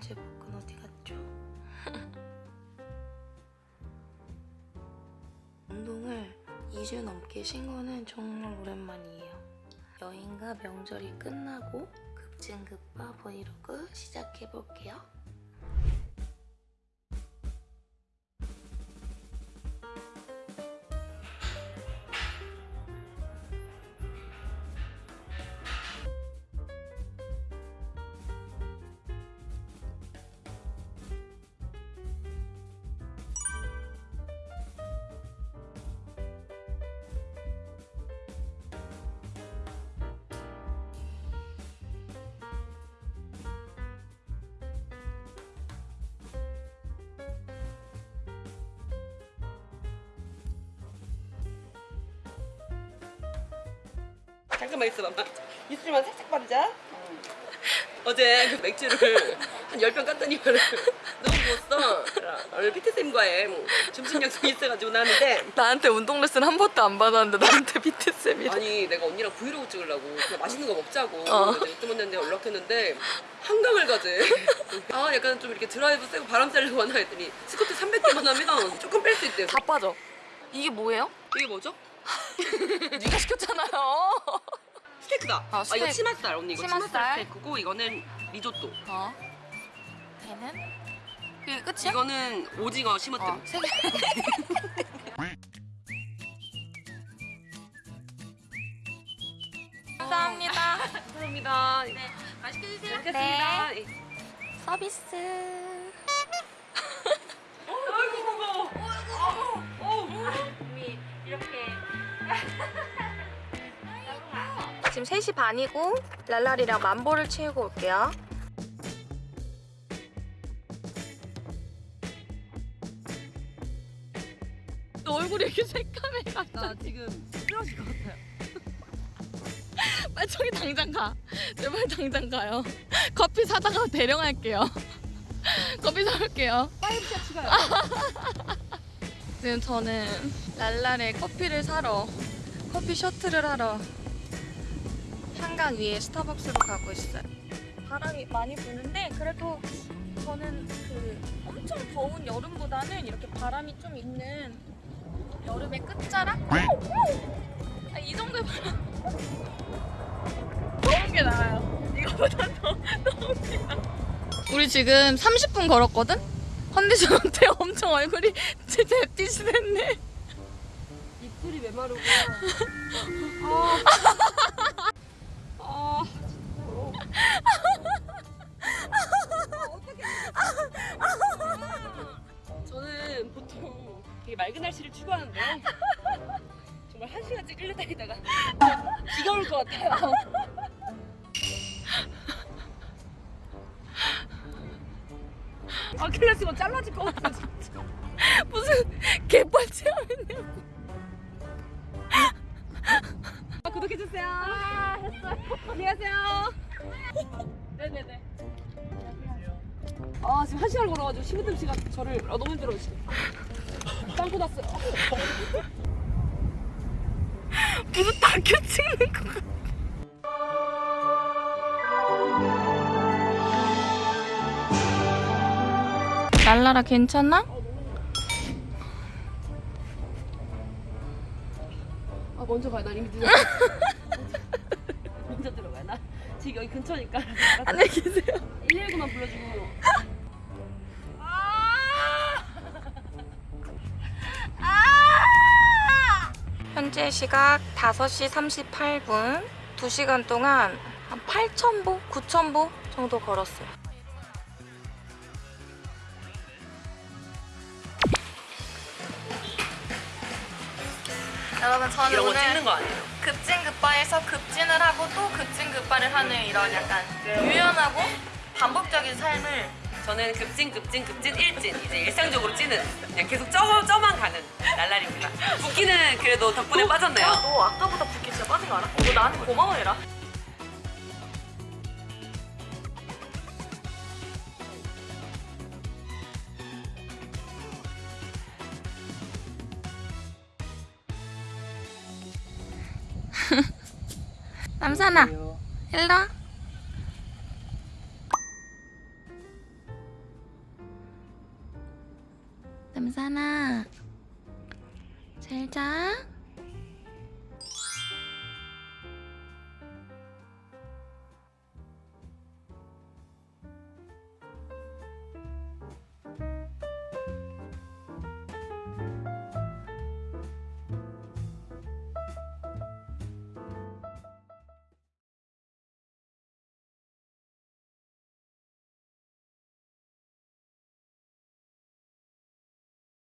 하던 제복은 어디 갔죠? 운동을 2주 넘게 쉰 거는 정말 오랜만이에요. 여행과 명절이 끝나고 급진급파 브이로그 시작해볼게요. 잠깐만 있어봐. 입술만 살짝 바르자. 어제 그 맥주를 한 10병 깠더니 너무 부었어. 오늘 피트쌤과의 뭐 점심 약속이 있어가지고 나왔는데 나한테 운동 레슨 한 번도 안 받았는데 나한테 피트쌤이래. 아니 내가 언니랑 브이로그 찍으려고 그냥 맛있는 거 먹자고 어. 그래서 유튜브한테 연락했는데 한강을 가재 아 약간 좀 이렇게 드라이브 쐬고 바람 쐬려고 하나 했더니 스쿼트 300개만 하면 조금 뺄 수 있대요 다 빠져. 이게 뭐예요? 이게 뭐죠? 네가 시켰잖아요. 스테이크다 아, 아, 이거 스테이크. 치맛살 언니 이거 치맛살, 치맛살. 스테이크고 이거는 리조또 어. 걔는? 그게 끝이야? 이거는 오징어 심어뜸 어, 세 개. 감사합니다. 감사합니다 네 맛있게 드세요 먹겠습니다 네. 서비스. 아이고 무거워 지금 3시 반이고 랄랄이랑 만보를 채우고 올게요. 너 얼굴이 이렇게 새까매 나 지금 쓰러질 것 같아요 빨리 저기 당장 가. 제발 당장 가요. 커피 사다가 대령할게요. 커피 사올게요. five shot 추가요 지금 저는 랄랄의 커피를 사러 커피 셔틀을 하러 한강 위에 스타벅스로 가고 있어요. 바람이 많이 부는데 그래도 저는 그 엄청 더운 여름보다는 이렇게 바람이 좀 있는 여름의 끝자락? 아, 이 정도의 바람 더운 게 나아요. 이거보다 더 더운 게 나아. 우리 지금 30분 걸었거든? 컨디션 어때? 엄청 얼굴이 진짜 햇빛이 됐네. 입술이 메마르고 아, 아 저는 보통 되게 맑은 날씨를 추구하는데 정말 한 시간째 끌려다니다가 지겨울 것 같아요. 아 클래스건 잘라질 것 같아 진짜. 개뻘 체험했냐고. 아, 구독해주세요. 아. 안녕하세요. 네네네. 아, 지금 한 시간 걸어가지고 심으뜸 씨가 저를 아, 너무 힘들어요, 지금. 빵꾸 났어요. 무슨 다큐 찍는 거 같아. 랄라라 괜찮아? 먼저 가요. 나 이미 늦었어. 먼저 들어가요. 나 지금 여기 근처니까. 안녕히 계세요. 119만 불러주고. 현재 시각 5시 38분. 2시간 동안 한 8,000보, 9,000보 정도 걸었어요. 여러분 저는 이런 거 오늘 찍는 거 아니에요? 급진급바에서 급진을 하고 또 급진급바를 하는 이런 약간 유연하고 반복적인 삶을 저는 급진, 급진, 급진, 일진. 이제 일상적으로 찌는. 그냥 계속 쪄, 쪄만 가는 랄랄입니다. 붓기는 그래도 덕분에 빠졌네요. 야, 너 아까보다 붓기 진짜 빠진 거 알아? 너 나한테 고마워해라. 남산아 일로 와. 남산아 잘자.